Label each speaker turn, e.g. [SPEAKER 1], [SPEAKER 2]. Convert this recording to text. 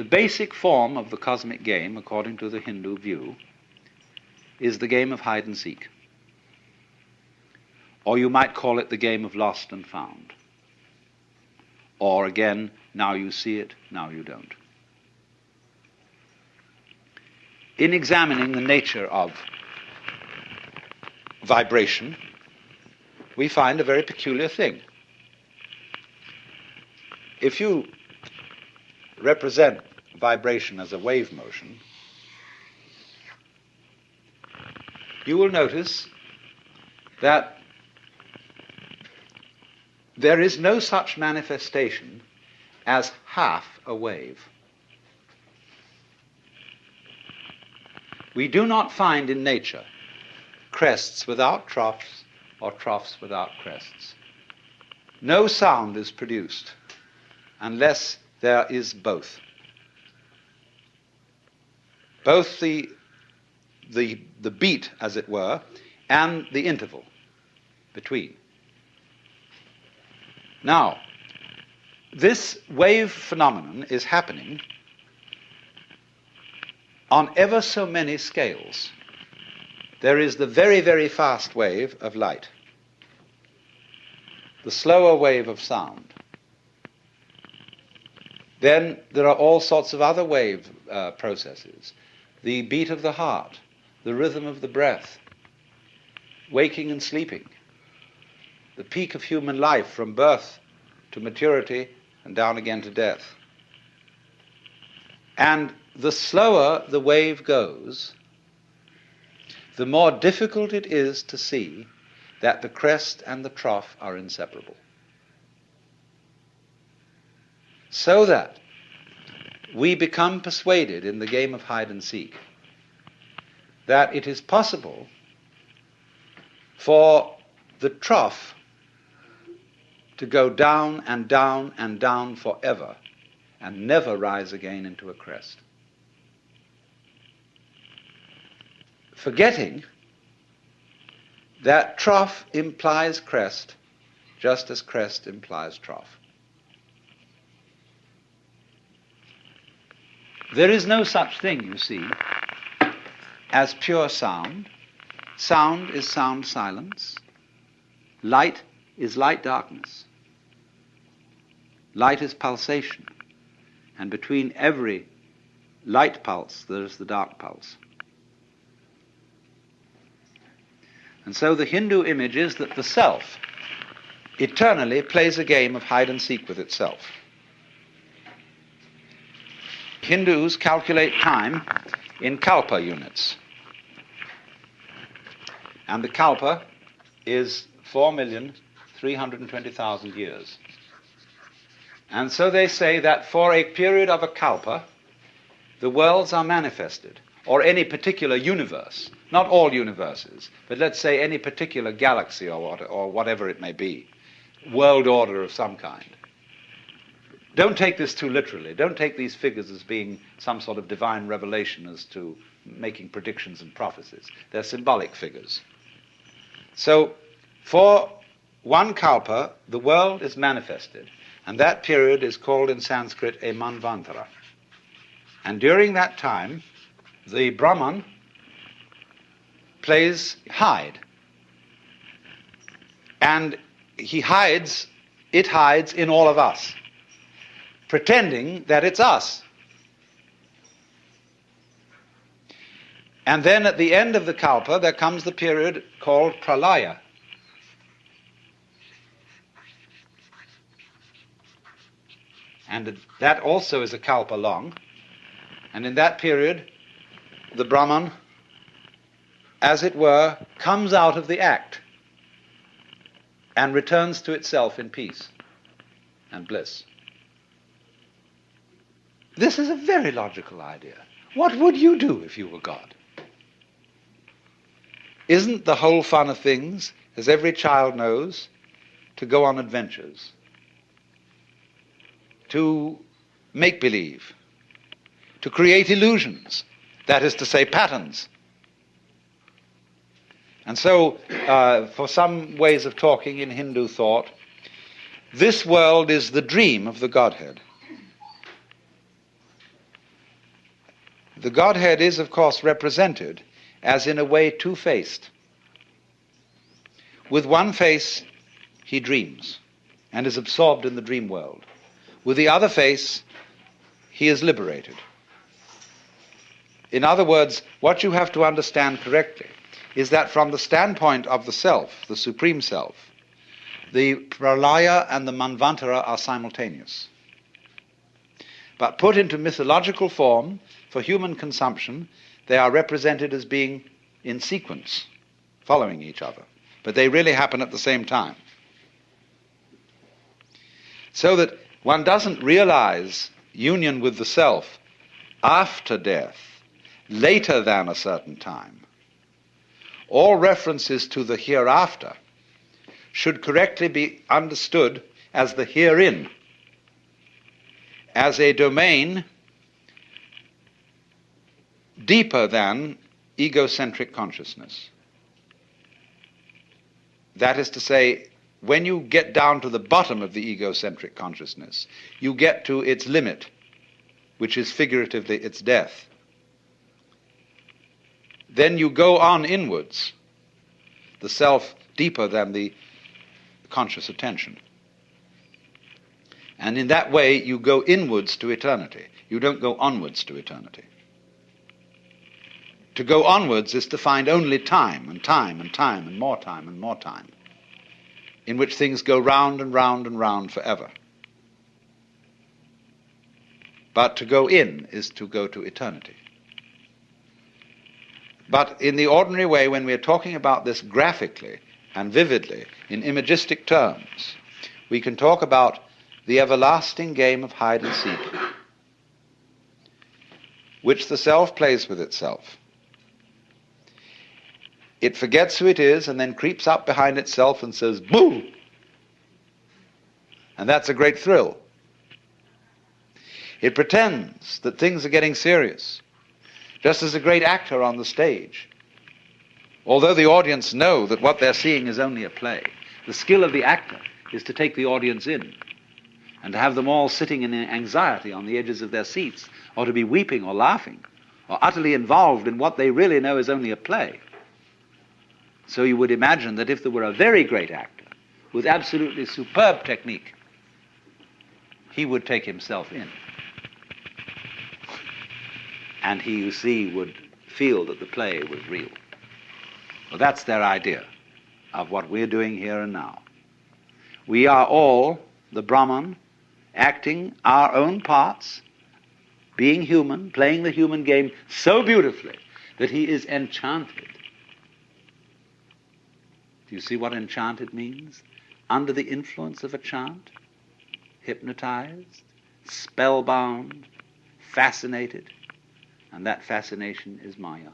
[SPEAKER 1] The basic form of the cosmic game, according to the Hindu view, is the game of hide and seek. Or you might call it the game of lost and found. Or again, now you see it, now you don't. In examining the nature of vibration, we find a very peculiar thing. If you represent vibration as a wave motion, you will notice that there is no such manifestation as half a wave. We do not find in nature crests without troughs or troughs without crests. No sound is produced unless there is both. Both the, the, the beat, as it were, and the interval between. Now, this wave phenomenon is happening on ever so many scales. There is the very, very fast wave of light, the slower wave of sound. Then there are all sorts of other wave uh, processes the beat of the heart, the rhythm of the breath, waking and sleeping, the peak of human life from birth to maturity and down again to death. And the slower the wave goes, the more difficult it is to see that the crest and the trough are inseparable. So that we become persuaded in the game of hide and seek that it is possible for the trough to go down and down and down forever and never rise again into a crest. Forgetting that trough implies crest just as crest implies trough. There is no such thing, you see, as pure sound. Sound is sound silence. Light is light darkness. Light is pulsation, and between every light pulse there is the dark pulse. And so the Hindu image is that the self eternally plays a game of hide and seek with itself. Hindus calculate time in kalpa units. And the kalpa is 4,320,000 years. And so they say that for a period of a kalpa, the worlds are manifested, or any particular universe, not all universes, but let's say any particular galaxy or, what, or whatever it may be, world order of some kind. Don't take this too literally. Don't take these figures as being some sort of divine revelation as to making predictions and prophecies. They're symbolic figures. So, for one kalpa, the world is manifested. And that period is called in Sanskrit a manvantara. And during that time, the Brahman plays hide. And he hides, it hides in all of us, pretending that it's us. And then at the end of the kalpa, there comes the period called pralaya, And that also is a kalpa long. And in that period, the Brahman, as it were, comes out of the act and returns to itself in peace and bliss. This is a very logical idea. What would you do if you were God? Isn't the whole fun of things, as every child knows, to go on adventures? to make believe, to create illusions, that is to say, patterns. And so, uh, for some ways of talking in Hindu thought, this world is the dream of the Godhead. The Godhead is, of course, represented as in a way two faced. With one face, he dreams and is absorbed in the dream world. With the other face, he is liberated. In other words, what you have to understand correctly is that from the standpoint of the self, the supreme self, the pralaya and the manvantara are simultaneous. But put into mythological form for human consumption, they are represented as being in sequence, following each other. But they really happen at the same time. So that one doesn't realize union with the self after death, later than a certain time. All references to the hereafter should correctly be understood as the herein, as a domain deeper than egocentric consciousness. That is to say, when you get down to the bottom of the egocentric consciousness, you get to its limit, which is figuratively its death. Then you go on inwards, the self deeper than the conscious attention. And in that way, you go inwards to eternity. You don't go onwards to eternity. To go onwards is to find only time and time and time and more time and more time, in which things go round and round and round forever. But to go in is to go to eternity. But in the ordinary way, when we're talking about this graphically and vividly, in imagistic terms, we can talk about the everlasting game of hide and seek, which the self plays with itself. It forgets who it is and then creeps up behind itself and says, Boo! And that's a great thrill. It pretends that things are getting serious, just as a great actor on the stage. Although the audience know that what they're seeing is only a play, the skill of the actor is to take the audience in and to have them all sitting in anxiety on the edges of their seats, or to be weeping or laughing, or utterly involved in what they really know is only a play. So you would imagine that if there were a very great actor with absolutely superb technique, he would take himself in. And he, you see, would feel that the play was real. Well, that's their idea of what we're doing here and now. We are all the Brahman acting our own parts, being human, playing the human game so beautifully that he is enchanted do you see what enchanted means? Under the influence of a chant, hypnotized, spellbound, fascinated, and that fascination is Maya.